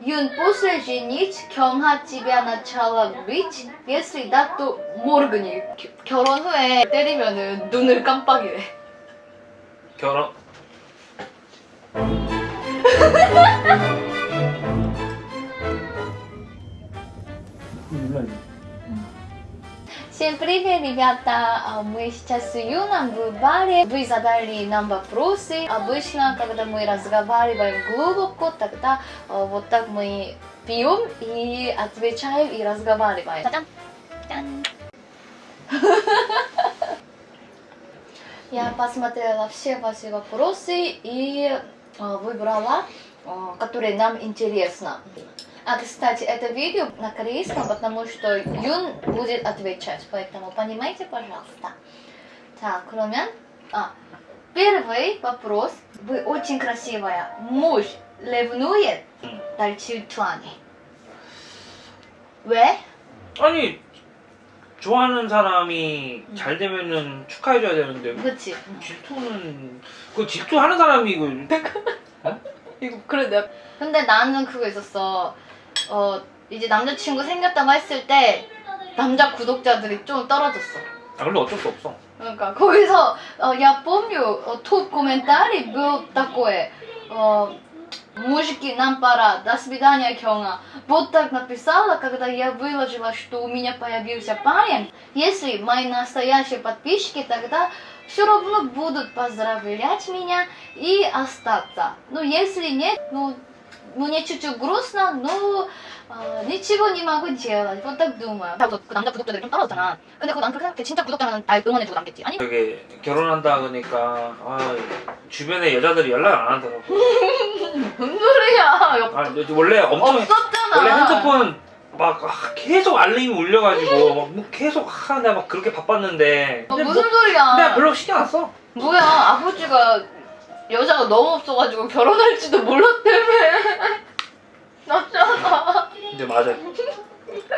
Юн, после женить, 경하 тебя начала бить. Если да, то 모르겠니. 겨- 결혼 후에 때리면은 눈을 깜빡이래. 결혼 Всем привет, ребята! А, Мы сейчас с Юном в баре. Вы задали нам вопросы. Обычно, когда мы разговариваем глубоко, тогда а, вот так мы пьем и отвечаем и разговариваем. Я посмотрела все ваши вопросы и а, выбрала, которые нам интересно. А, кстати, это видео на корейском, потому что Юн будет отвечать, поэтому понимаете, пожалуйста. Так, 그러면 а, первый вопрос. Вы очень красивая. Муж ревнует 날 질투하니. 왜? 아니 좋아하는 사람이 잘 되면은 축하해줘야 되는데 그치. 질투는 그 질투하는 사람이 이거 이거 그래 내가 근데 나는 그거 있었어 어 이제 남자친구 생겼다고 했을 때 남자 구독자들이 좀 떨어졌어 아 근데 어쩔 수 없어 그러니까 거기서 어, я помню 어, тут комментарий был такой 어, мужики нам пора до свидания Кёнга вот так написала когда я выложила что у меня появился парень если мои настоящие подписчики тогда все равно будут поздравлять меня и остаться ну если нет ну мне чуть-чуть грустно но 어, ничего не могу делать вот так думаю 그 남자 구독자들이 좀 떨어졌잖아 근데 그거 난 그렇게 생각해 진짜 구독자는 날 응원해주고 남겠지 아니 되게 결혼한다 그러니까 아 주변에 여자들이 연락 안 하더라고 무슨 소리야 아 원래 엄청 없었잖아 원래 핸드폰 막 아, 계속 알림이 울려가지고 막뭐 계속 아, 내가 막 그렇게 바빴는데 어, 근데 무슨 뭐, 소리야 내가 별로 신경 안 써. 뭐야 아버지가 여자가 너무 없어가지고 결혼할지도 몰랐다며 맞잖아 근데 맞아요.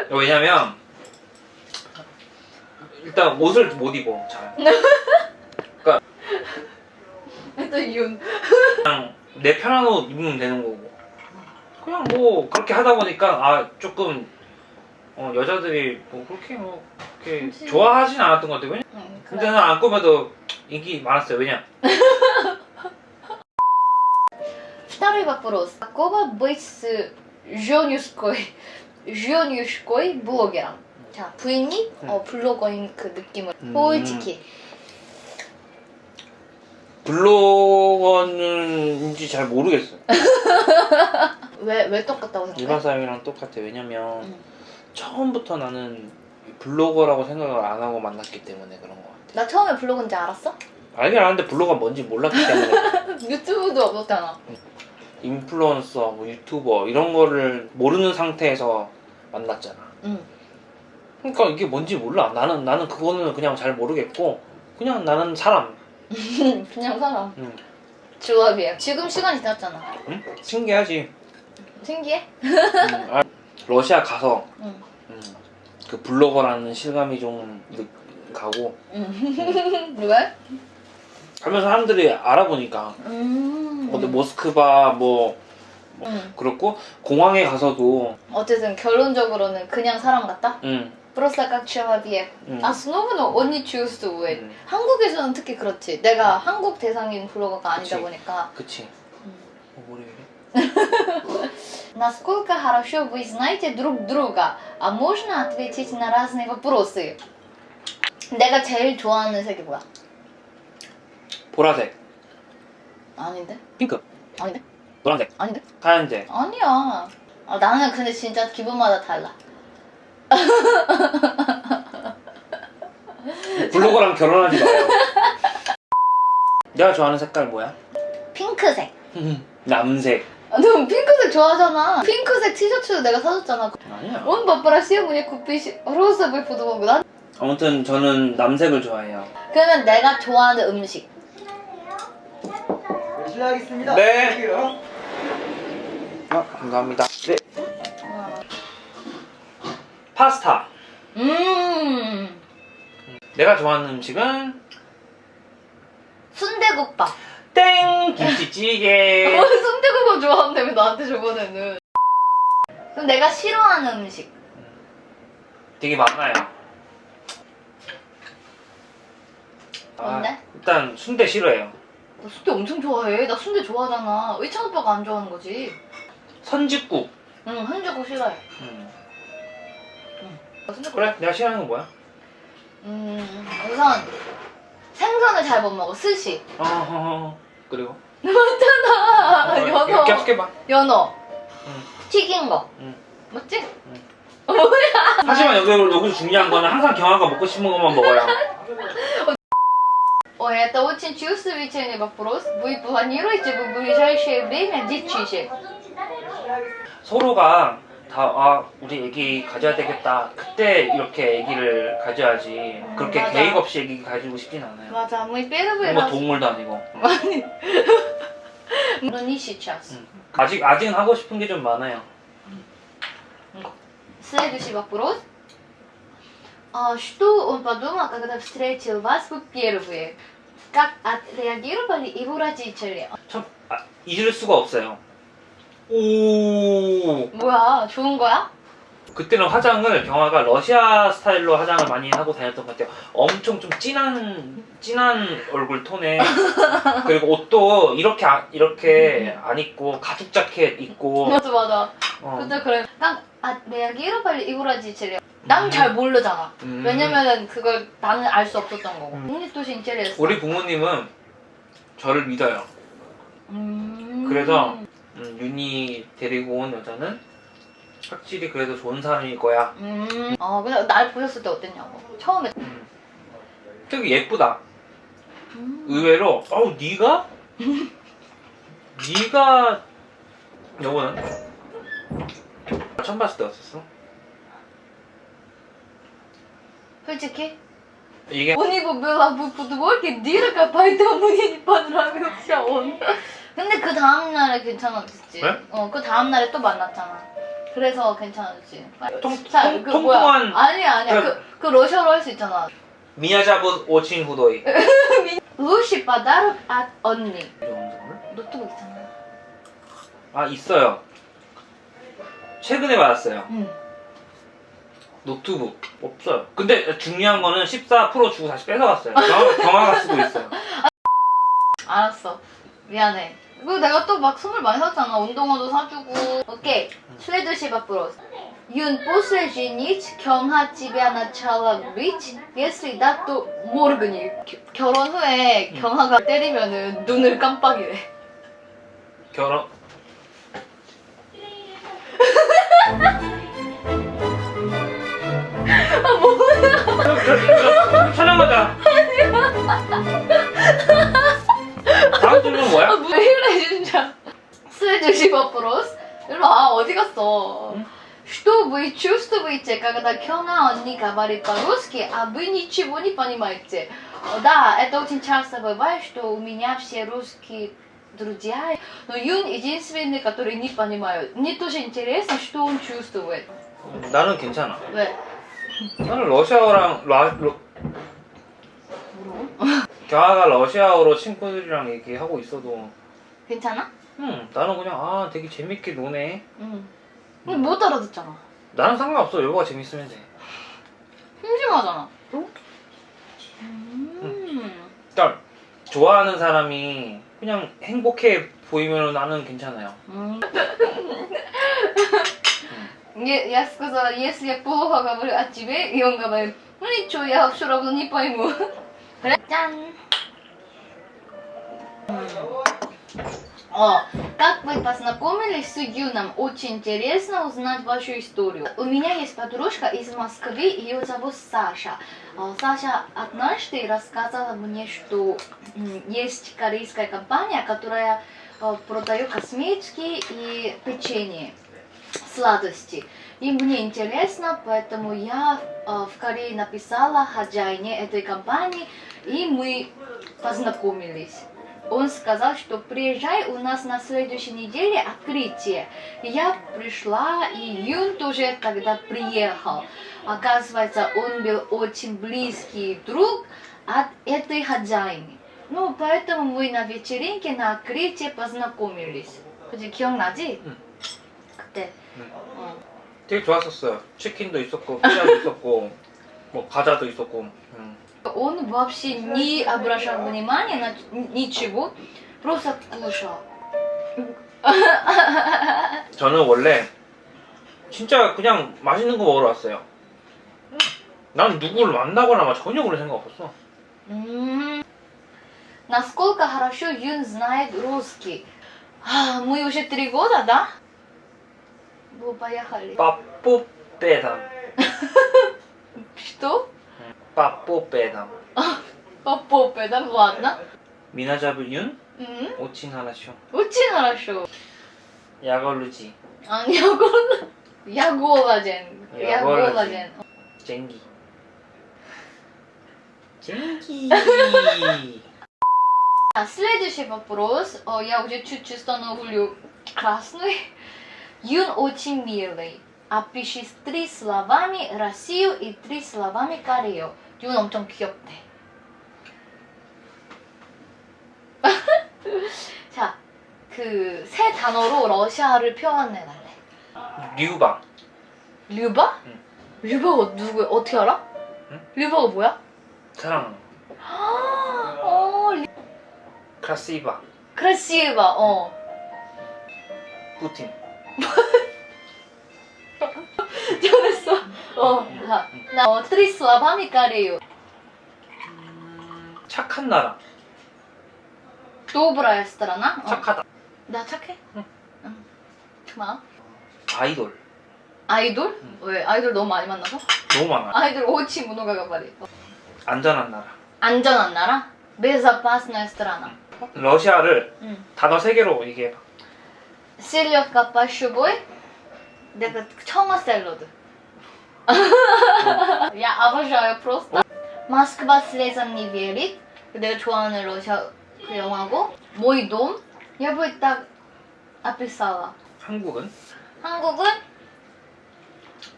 왜냐면 일단 옷을 못 입어 잘. 일단 윤 그냥 내 편한 옷 입으면 되는 거고. 그냥 뭐 그렇게 하다 보니까 아 조금 어, 여자들이 뭐 그렇게 뭐 그렇게. 좋아하진 않았던 것 같아요. 왜냐? 응, 근데 난 안 꾸며도 인기 많았어요. 왜냐? Второй вопрос. Какого быть с женюшкой, женюшкой блогером? 자, 부인이 음. 어, 블로거인 그 느낌을 음. 솔직히 블로거는인지 잘 모르겠어요. 왜, 왜 똑같다고 생각해? 일반 사람이랑 똑같아. 왜냐면 응. 처음부터 나는 블로거라고 생각을 안 하고 만났기 때문에 그런 것 같아. 나 처음에 블로그인지 알았어? 알긴 아는데 블로거가 뭔지 몰랐기 때문에 유튜브도 없었잖아 인플루언서, 뭐 유튜버 이런 거를 모르는 상태에서 만났잖아. 응. 그러니까 이게 뭔지 몰라. 나는 나는 그거는 그냥 잘 모르겠고 그냥 나는 사람. 그냥 사람 응. 조합이야 지금 시간이 지났잖아 응? 신기하지. 신기해? 응. 아, 러시아 가서 응. 음, 그 블로거라는 실감이 좀 느- 가고 응. 왜? 하면서 사람들이 알아보니까 음. 뭐 모스크바 뭐, 뭐 응. 그렇고 공항에 가서도 어쨌든 결론적으로는 그냥 사람 같다? 응. 프로사 각취합이에 음. 아 스노브는 언니 choose 음. 한국에서는 특히 그렇지. 내가 음. 한국 대상인 블로거가 아니다 그치. 보니까. 그치. 음. 어, 뭐래 이래? Насколько хорошо вы знаете друг друга? А можно ответить на разные вопросы? 내가 제일 좋아하는 색이 뭐야? 보라색. 아닌데? 핑크. 아닌데? 노란색. 아닌데? 파란색. 아니야. 아, 나는 근데 진짜 기분마다 달라. 블로거랑 결혼하지 마요. 내가 좋아하는 색깔 뭐야? 핑크색. 남색. 아, 넌 핑크색 좋아하잖아. 핑크색 티셔츠도 내가 사줬잖아. 아니야. 온 바빠라 시어머니 굽빛이 로스브이 보도 먹고 난? 아무튼 저는 남색을 좋아해요. 그러면 내가 좋아하는 음식. 실례하겠습니다. 네. 아, 감사합니다 네 파스타 음. 내가 좋아하는 음식은 순대국밥. 땡 김치찌개 어, 순대국밥 좋아한다며 나한테 저번에는. 그럼 내가 싫어하는 음식. 되게 많아요. 뭔데? 아, 일단 순대 싫어해요. 나 순대 엄청 좋아해. 나 순대 좋아하잖아. 의찬 오빠가 안 좋아하는 거지. 선짓국. 응, 한국어 싫어해. 음. 나 순대 그래, 내가 싫어하는 건 뭐야? 음, 우선 생선을 잘 못 먹어. 스시. 어허허. 그리고 맞잖아. 어, 연어. 계속 해봐. 연어. 응. 튀긴 거. 응. 맞지? 하지만 여기 여기서 중요한 거는 항상 경화가 먹고 싶은 것만 먹어요. Ой, это очень чувствительный вопрос. Вы планируете в ближайшее время детишек? 서로가 다 아 우리 애기 가져야 되겠다. 그때 이렇게 애기를 가져야지. 그렇게 맞아. 계획 없이 애기 가지고 싶진 않아요. 맞아, мы первый 뭐 раз... 동물도 아니고. Но не сейчас. 음. 아직 아직은 하고 싶은 게 좀 많아요. Следующий вопрос. А, Что он подумал, когда встретил вас в впервые? Как отреагировали его родители? 참 아, 잊을 수가 없어요. 오 뭐야, 좋은 거야? 그때는 화장을 경화가 러시아 스타일로 화장을 많이 하고 다녔던 것 같아요. 엄청 좀 진한 진한 얼굴 톤에 그리고 옷도 이렇게 아- 이렇게 안 입고 가죽 자켓 입고 맞아, 맞아. 어. 그때 그래. Как отреагировали его родители? 난잘 음. 모르잖아. 음. 왜냐면은 그걸 나는 알 수 없었던 거고. 음. 국립도시 인테리어 우리 부모님은 저를 믿어요. 음. 그래서 음, 윤이 데리고 온 여자는 확실히 그래도 좋은 사람일 거야. 음. 어, 근데 날 보셨을 때 어땠냐고. 처음에. 음. 되게 예쁘다. 의외로 어우 네가? 네가 여보는? 처음 봤을 때였었어? 솔직히 이게 у него была в подворке дырка, поэтому мне не понравился он. 근데 그 다음날에 괜찮았지. 네? 어, 그 다음날에 또 만났잖아. 그래서 괜찮았지. 통- 자, 통- 그 통통한- 뭐야? 아니야, 아니야. 그- 그, 그 러시아로 할 수 있잖아. 미야자부 오친 후도이 루시 подарок от 언니. 좋은 선물? 노트북 있잖아. 아 있어요. 최근에 받았어요. 응. 노트북 없어요. 근데 중요한 거는 14% 주고 다시 뺏어갔어요. 경화가 쓰고 있어요. 알았어. 미안해. 그리고 내가 또 막 선물 많이 샀잖아. 운동화도 사주고. 오케이. 슬레드시 앞으로. 윤 보슬지니치 경하 집에 하나 차람 리치 예슬이 나또 모르그니 결혼 후에 경하가 때리면은 눈을 깜빡이래 결혼 뭐야? 촬영하자. 다음 질문 아 뭐야? 왜 이래 진짜. следующий вопрос. 일로 와 어디 갔어? 응? Что вы чувствуете, когда Кёна 언니 говорит по-русски, а вы ничего не понимаете? О, Да, это очень часто бывает, что у меня все русские друзья, но Юн единственный, который не понимает. Мне тоже интересно, что он чувствует. 나는 괜찮아. 왜? 나는 러시아어랑 라, 러? 경아가 러시아어로 친구들이랑 얘기하고 있어도 괜찮아? 음 나는 그냥 아 되게 재밌게 노네. 응. 근데 못 알아듣잖아. 나는 상관없어. 여보가 재밌으면 돼. 심심하잖아. 음. 그러니까 좋아하는 사람이 그냥 행복해 보이면 나는 괜찮아요. М. Я, я сказала, если я плохо говорю о тебе, и он говорит, ну ничего, я все равно не пойму. 짠! О, как вы познакомились с Юном? Очень интересно узнать вашу историю. У меня есть подружка из Москвы, ее зовут Саша. А, Саша однажды рассказала мне, что есть корейская компания, которая э, продает косметики и печенье, сладости. И мне интересно, поэтому я э, в Корее написала хозяине этой компании, и мы познакомились. Он сказал, что приезжай, у нас на следующей неделе открытие. И я пришла, и Юн тоже тогда приехал. Оказывается, он был очень близкий друг от этой хозяйки. Ну, поэтому мы на вечеринке, на открытии познакомились. 그지 기억나지? 응. 때. 음. 어. 되게 좋았었어요. 치킨도 있었고 피자도 있었고 뭐 과자도 있었고. 음. Он вообще не обращал внимания на ничего, просто кушал. 저는 원래 진짜 그냥 맛있는 거 먹으러 왔어요. 난 누구를 만나거나 막 전혀 그런 생각 없었어. М. Насколько хорошо Юн знает русский? А, мы уже три года, да? Ну, поехали. Папу педам. Что? Папу педам. Папу педам, ладно. Меня зовут Юн. Очень хорошо. Очень хорошо. Я голоден. А, я голоден. Я голоден. Я голоден. Деньги. Деньги. А следующий вопрос. Я уже чуть-чуть становлю красной. Юн очень милый. Опиши три словами Россию и три словами Корею. 윤 엄청 귀엽대. 자, 그 세 단어로 러시아를 표현해 달래. 류방. 류바? 응. 류바가 누구야? 어떻게 알아? 응? 류바가 뭐야? 사랑. 어, 리... 크라시바. 크라시바. 어. 푸틴. 잘했어. 어, 나, 나 어, 트리스와 바미카리요. 음, 착한 나라. 도브라야 스타라나? 어. 착하다. 나 착해? 응. 응. 고마워. 아이돌. 아이돌? 응. 왜? 아이돌 너무 많이 만나서? 너무 많아. 아이돌 오치 문호가가 말이. 어. 안전한 나라. 안전한 나라? 메사 파스나스트라나 러시아를 단어 세 개로 얘기해봐. 셀럽과 빠슈보이? 내가 청어 샐러드. Я обожаю просто. Москва слезам не верит. 내가 좋아하는 러시아 그 영화고. Мой дом. Я бы так описала. 한국은 한국은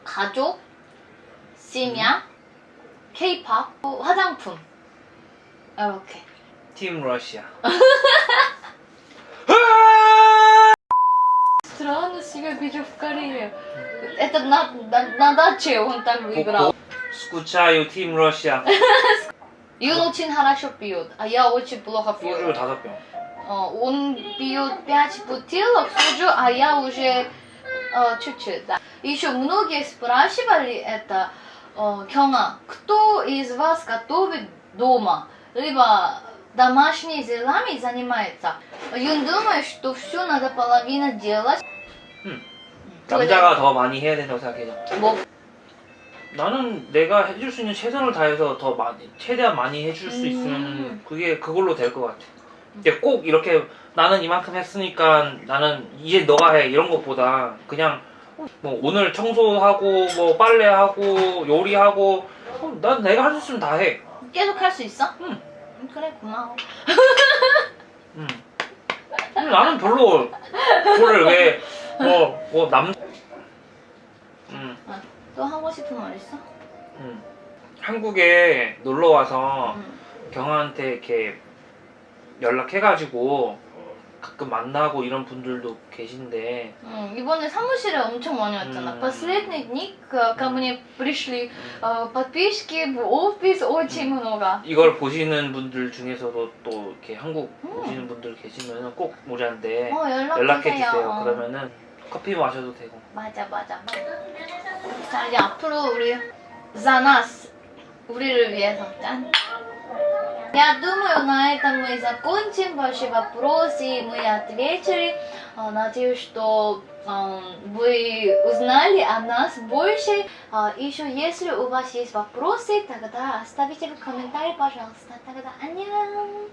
가족, 심야, 케이팝, 화장품. 이렇게. 팀 러시아. себя вижу в Корее. Это на, на, на даче он так выиграл. 스쿠차유 팀 러시아. Юн очень хорошо пьет, а я очень плохо 소주 пью. 다섯 병. Э, Он пьет 5 бутылок соджу, а я уже э, чуть-чуть. Да. Еще многие спрашивали это, э, Кёнга, кто из вас готовит дома, либо домашними делами занимается. Юн думает, что все надо половина делать. 음. 남자가 더 많이 해야 된다고 생각해요. 뭐 나는 내가 해줄 수 있는 최선을 다해서 더 많이 최대한 많이 해줄 수 음. 있으면 그게 그걸로 될 것 같아. 근데 꼭 이렇게 나는 이만큼 했으니까 나는 이제 너가 해 이런 것보다 그냥 뭐 오늘 청소하고 뭐 빨래하고 요리하고 어, 난 내가 할 수 있으면 다 해. 계속 할 수 있어? 응. 그래 고마워. 음. 근데 나는 별로 그거를 왜 뭐 뭐 남. 음, 또 하고 싶은 말 있어? 음. 한국에 놀러 와서 응. 경아한테 이렇게 연락해가지고 가끔 만나고 이런 분들도 계신데 응, 이번에 사무실에 엄청 많이 왔잖아. 음. Последний дни ко ко мне пришли э, подписчики в офис очень много. 이걸 보시는 분들 중에서도 또 이렇게 한국 음. 오시는 분들 계시면 꼭 우리한테 어, 연락 연락해 주세요. 주세요. 어. 그러면은 커피 마셔도 되고. 맞아 맞아. 자 이제 앞으로 우리 за нас 우리를 위해서 짠. Я думаю, на этом мы закончим ваши вопросы, мы ответили. Э, Надеюсь, что э, вы узнали о нас больше. А, Еще если у вас есть вопросы, тогда оставите в комментарии, пожалуйста. Тогда 안녕.